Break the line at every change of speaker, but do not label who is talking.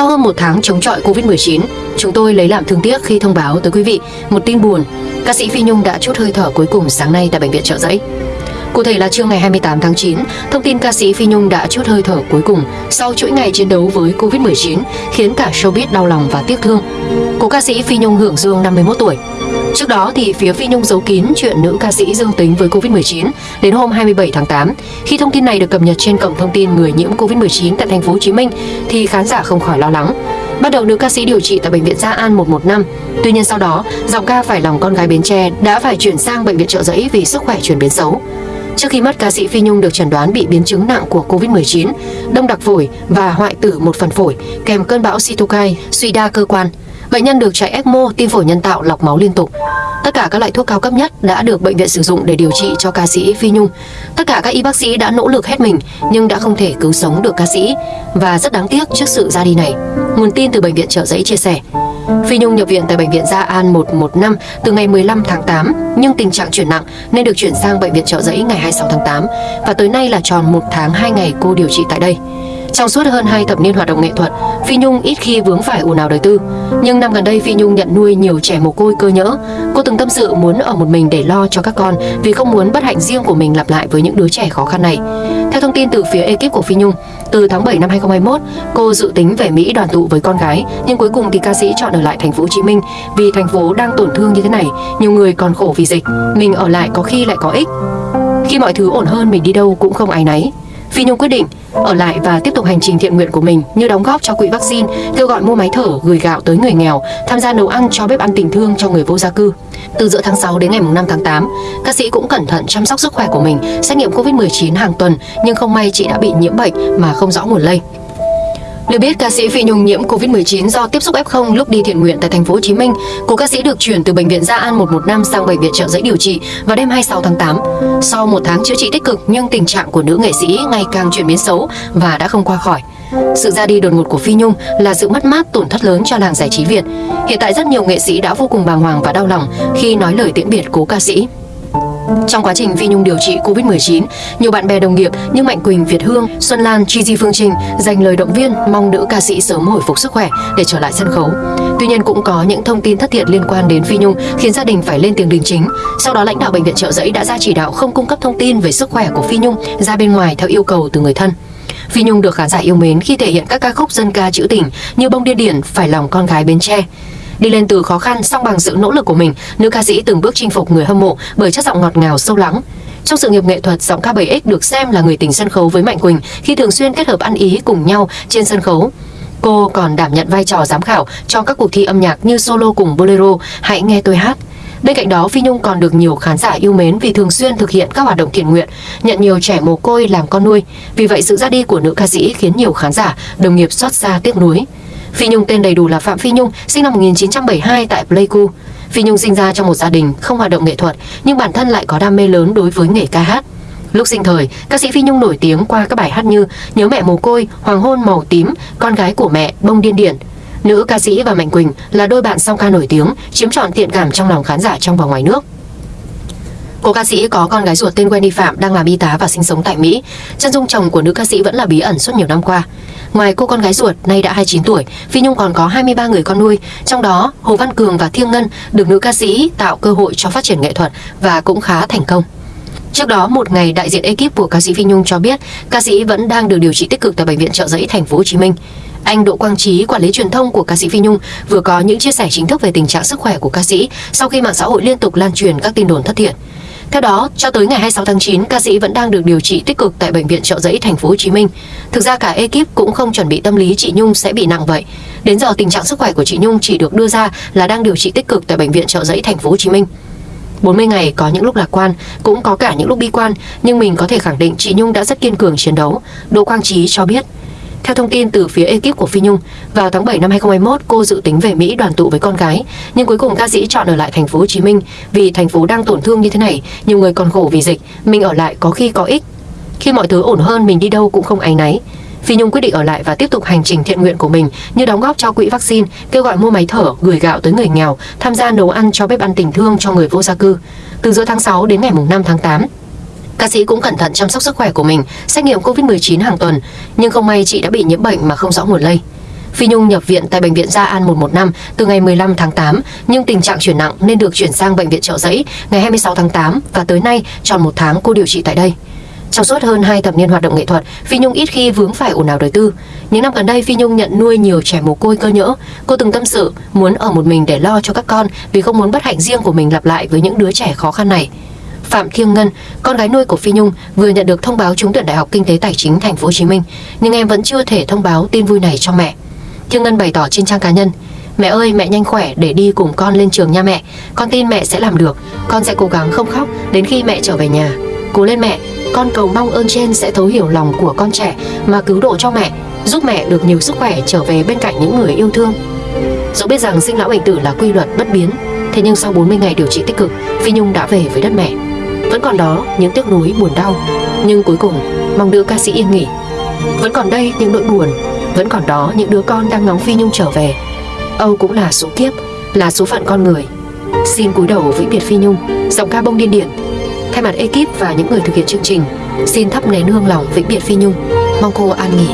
Sau hơn một tháng chống chọi Covid-19, chúng tôi lấy làm thương tiếc khi thông báo tới quý vị một tin buồn. Ca sĩ Phi Nhung đã chút hơi thở cuối cùng sáng nay tại Bệnh viện Trợ Giấy. Cụ thể là trưa ngày 28 tháng 9, thông tin ca sĩ Phi Nhung đã chút hơi thở cuối cùng sau chuỗi ngày chiến đấu với Covid-19 khiến cả showbiz đau lòng và tiếc thương. Cố ca sĩ Phi Nhung hưởng dương 51 tuổi. Trước đó thì phía Phi Nhung giấu kín chuyện nữ ca sĩ dương tính với Covid-19 đến hôm 27 tháng 8. Khi thông tin này được cập nhật trên cổng thông tin người nhiễm Covid-19 tại thành phố Hồ Chí Minh thì khán giả không khỏi lo lắng. Bắt đầu nữ ca sĩ điều trị tại bệnh viện Gia An 115. Tuy nhiên sau đó, giọng ca phải lòng con gái Bến Tre đã phải chuyển sang bệnh viện trợ giấy vì sức khỏe chuyển biến xấu. Trước khi mất, ca sĩ Phi Nhung được chẩn đoán bị biến chứng nặng của Covid-19, đông đặc phổi và hoại tử một phần phổi, kèm cơn bão cytokine, suy đa cơ quan. Bệnh nhân được chạy ECMO, tim phổi nhân tạo, lọc máu liên tục. Tất cả các loại thuốc cao cấp nhất đã được bệnh viện sử dụng để điều trị cho ca sĩ Phi Nhung. Tất cả các y bác sĩ đã nỗ lực hết mình nhưng đã không thể cứu sống được ca sĩ và rất đáng tiếc trước sự ra đi này. Nguồn tin từ bệnh viện Trợ Giấy chia sẻ. Phi Nhung nhập viện tại bệnh viện Gia An 115 từ ngày 15 tháng 8 nhưng tình trạng chuyển nặng nên được chuyển sang bệnh viện Trợ Giấy ngày 26 tháng 8 và tới nay là tròn một tháng 2 ngày cô điều trị tại đây. Trong suốt hơn 2 thập niên hoạt động nghệ thuật, Phi Nhung ít khi vướng phải ồn ào đời tư. Nhưng năm gần đây Phi Nhung nhận nuôi nhiều trẻ mồ côi cơ nhỡ. Cô từng tâm sự muốn ở một mình để lo cho các con vì không muốn bất hạnh riêng của mình lặp lại với những đứa trẻ khó khăn này. Theo thông tin từ phía ekip của Phi Nhung, từ tháng 7 năm 2021, cô dự tính về Mỹ đoàn tụ với con gái, nhưng cuối cùng thì ca sĩ chọn ở lại thành phố Hồ Chí Minh vì thành phố đang tổn thương như thế này, nhiều người còn khổ vì dịch, mình ở lại có khi lại có ích. Khi mọi thứ ổn hơn mình đi đâu cũng không ai náy. Phi Nhung quyết định ở lại và tiếp tục hành trình thiện nguyện của mình như đóng góp cho quỹ vaccine, kêu gọi mua máy thở, gửi gạo tới người nghèo, tham gia nấu ăn cho bếp ăn tình thương cho người vô gia cư. Từ giữa tháng 6 đến ngày 5 tháng 8, ca sĩ cũng cẩn thận chăm sóc sức khỏe của mình, xét nghiệm Covid-19 hàng tuần nhưng không may chị đã bị nhiễm bệnh mà không rõ nguồn lây. Được biết, ca sĩ Phi Nhung nhiễm Covid-19 do tiếp xúc F0 lúc đi thiện nguyện tại thành phố Hồ Chí Minh. Cô ca sĩ được chuyển từ bệnh viện Gia An 115 sang bệnh viện Trợ Giấy điều trị vào đêm 26 tháng 8. Sau một tháng chữa trị tích cực nhưng tình trạng của nữ nghệ sĩ ngày càng chuyển biến xấu và đã không qua khỏi. Sự ra đi đột ngột của Phi Nhung là sự mất mát tổn thất lớn cho làng giải trí Việt. Hiện tại rất nhiều nghệ sĩ đã vô cùng bàng hoàng và đau lòng khi nói lời tiễn biệt cố ca sĩ. Trong quá trình Phi Nhung điều trị Covid-19, nhiều bạn bè đồng nghiệp như Mạnh Quỳnh, Việt Hương, Xuân Lan, Gigi Phương Trinh dành lời động viên mong nữ ca sĩ sớm hồi phục sức khỏe để trở lại sân khấu. Tuy nhiên cũng có những thông tin thất thiệt liên quan đến Phi Nhung khiến gia đình phải lên tiếng đình chính. Sau đó lãnh đạo bệnh viện Trợ Giấy đã ra chỉ đạo không cung cấp thông tin về sức khỏe của Phi Nhung ra bên ngoài theo yêu cầu từ người thân. Phi Nhung được khán giả yêu mến khi thể hiện các ca khúc dân ca trữ tình như Bông Điên Điển, Phải lòng con gái Bến Tre. Đi lên từ khó khăn song bằng sự nỗ lực của mình, nữ ca sĩ từng bước chinh phục người hâm mộ bởi chất giọng ngọt ngào sâu lắng. Trong sự nghiệp nghệ thuật, giọng ca 7X được xem là người tình sân khấu với Mạnh Quỳnh khi thường xuyên kết hợp ăn ý cùng nhau trên sân khấu. Cô còn đảm nhận vai trò giám khảo cho các cuộc thi âm nhạc như solo cùng bolero Hãy nghe tôi hát. Bên cạnh đó, Phi Nhung còn được nhiều khán giả yêu mến vì thường xuyên thực hiện các hoạt động thiện nguyện, nhận nhiều trẻ mồ côi làm con nuôi. Vì vậy, sự ra đi của nữ ca sĩ khiến nhiều khán giả, đồng nghiệp xót xa tiếc nuối. Phi Nhung tên đầy đủ là Phạm Phi Nhung, sinh năm 1972 tại Pleiku. Phi Nhung sinh ra trong một gia đình không hoạt động nghệ thuật, nhưng bản thân lại có đam mê lớn đối với nghề ca hát. Lúc sinh thời, ca sĩ Phi Nhung nổi tiếng qua các bài hát như Nhớ mẹ mồ côi, Hoàng hôn màu tím, Con gái của mẹ, Bông điên điển. Nữ ca sĩ và Mạnh Quỳnh là đôi bạn song ca nổi tiếng, chiếm trọn thiện cảm trong lòng khán giả trong và ngoài nước. Cô ca sĩ có con gái ruột tên Wendy Phạm đang làm y tá và sinh sống tại Mỹ. Chân dung chồng của nữ ca sĩ vẫn là bí ẩn suốt nhiều năm qua. Ngoài cô con gái ruột, nay đã 29 tuổi, Phi Nhung còn có 23 người con nuôi, trong đó Hồ Văn Cường và Thiêng Ngân được nữ ca sĩ tạo cơ hội cho phát triển nghệ thuật và cũng khá thành công. Trước đó, một ngày đại diện ekip của ca sĩ Phi Nhung cho biết, ca sĩ vẫn đang được điều trị tích cực tại bệnh viện Trợ Giấy thành phố Hồ Chí Minh. Anh Đỗ Quang Trí, quản lý truyền thông của ca sĩ Phi Nhung, vừa có những chia sẻ chính thức về tình trạng sức khỏe của ca sĩ sau khi mạng xã hội liên tục lan truyền các tin đồn thất thiệt. Theo đó, cho tới ngày 26 tháng 9, ca sĩ vẫn đang được điều trị tích cực tại bệnh viện Trợ Giấy thành phố Hồ Chí Minh. Thực ra cả ekip cũng không chuẩn bị tâm lý chị Nhung sẽ bị nặng vậy. Đến giờ tình trạng sức khỏe của chị Nhung chỉ được đưa ra là đang điều trị tích cực tại bệnh viện Trợ Giấy thành phố Hồ Chí Minh. 40 ngày có những lúc lạc quan, cũng có cả những lúc bi quan, nhưng mình có thể khẳng định chị Nhung đã rất kiên cường chiến đấu. Đỗ Quang Trí cho biết. Theo thông tin từ phía ekip của Phi Nhung, vào tháng 7 năm 2021, cô dự tính về Mỹ đoàn tụ với con gái, nhưng cuối cùng ca sĩ chọn ở lại thành phố Hồ Chí Minh vì thành phố đang tổn thương như thế này, nhiều người còn khổ vì dịch, mình ở lại có khi có ích. Khi mọi thứ ổn hơn, mình đi đâu cũng không áy náy. Phi Nhung quyết định ở lại và tiếp tục hành trình thiện nguyện của mình như đóng góp cho quỹ vaccine, kêu gọi mua máy thở, gửi gạo tới người nghèo, tham gia nấu ăn cho bếp ăn tình thương cho người vô gia cư. Từ giữa tháng 6 đến ngày 5 tháng 8, Ca sĩ cũng cẩn thận chăm sóc sức khỏe của mình, xét nghiệm Covid-19 hàng tuần, nhưng không may chị đã bị nhiễm bệnh mà không rõ nguồn lây. Phi Nhung nhập viện tại bệnh viện Gia An 115 từ ngày 15 tháng 8, nhưng tình trạng chuyển nặng nên được chuyển sang bệnh viện Trợ Giấy ngày 26 tháng 8 và tới nay tròn một tháng cô điều trị tại đây. Trong suốt hơn 2 thập niên hoạt động nghệ thuật, Phi Nhung ít khi vướng phải ồn ào đời tư. Những năm gần đây, Phi Nhung nhận nuôi nhiều trẻ mồ côi cơ nhỡ. Cô từng tâm sự muốn ở một mình để lo cho các con vì không muốn bất hạnh riêng của mình lặp lại với những đứa trẻ khó khăn này. Phạm Thiêng Ngân, con gái nuôi của Phi Nhung, vừa nhận được thông báo trúng tuyển Đại học Kinh tế Tài chính Thành phố Hồ Chí Minh, nhưng em vẫn chưa thể thông báo tin vui này cho mẹ. Thiêng Ngân bày tỏ trên trang cá nhân, Mẹ ơi, mẹ nhanh khỏe để đi cùng con lên trường nha mẹ. Con tin mẹ sẽ làm được. Con sẽ cố gắng không khóc đến khi mẹ trở về nhà. Cố lên mẹ, con cầu mong ơn trên sẽ thấu hiểu lòng của con trẻ mà cứu độ cho mẹ, giúp mẹ được nhiều sức khỏe trở về bên cạnh những người yêu thương. Dẫu biết rằng sinh lão bệnh tử là quy luật bất biến, thế nhưng sau 40 ngày điều trị tích cực, Phi Nhung đã về với đất mẹ. Vẫn còn đó những tiếc nuối buồn đau, nhưng cuối cùng mong nữ ca sĩ yên nghỉ. Vẫn còn đây những nỗi buồn, vẫn còn đó những đứa con đang ngóng Phi Nhung trở về. Âu cũng là số kiếp, là số phận con người. Xin cúi đầu vĩnh biệt Phi Nhung, giọng ca bông điên điển. Thay mặt ekip và những người thực hiện chương trình, xin thắp nén hương lòng vĩnh biệt Phi Nhung, mong cô an nghỉ.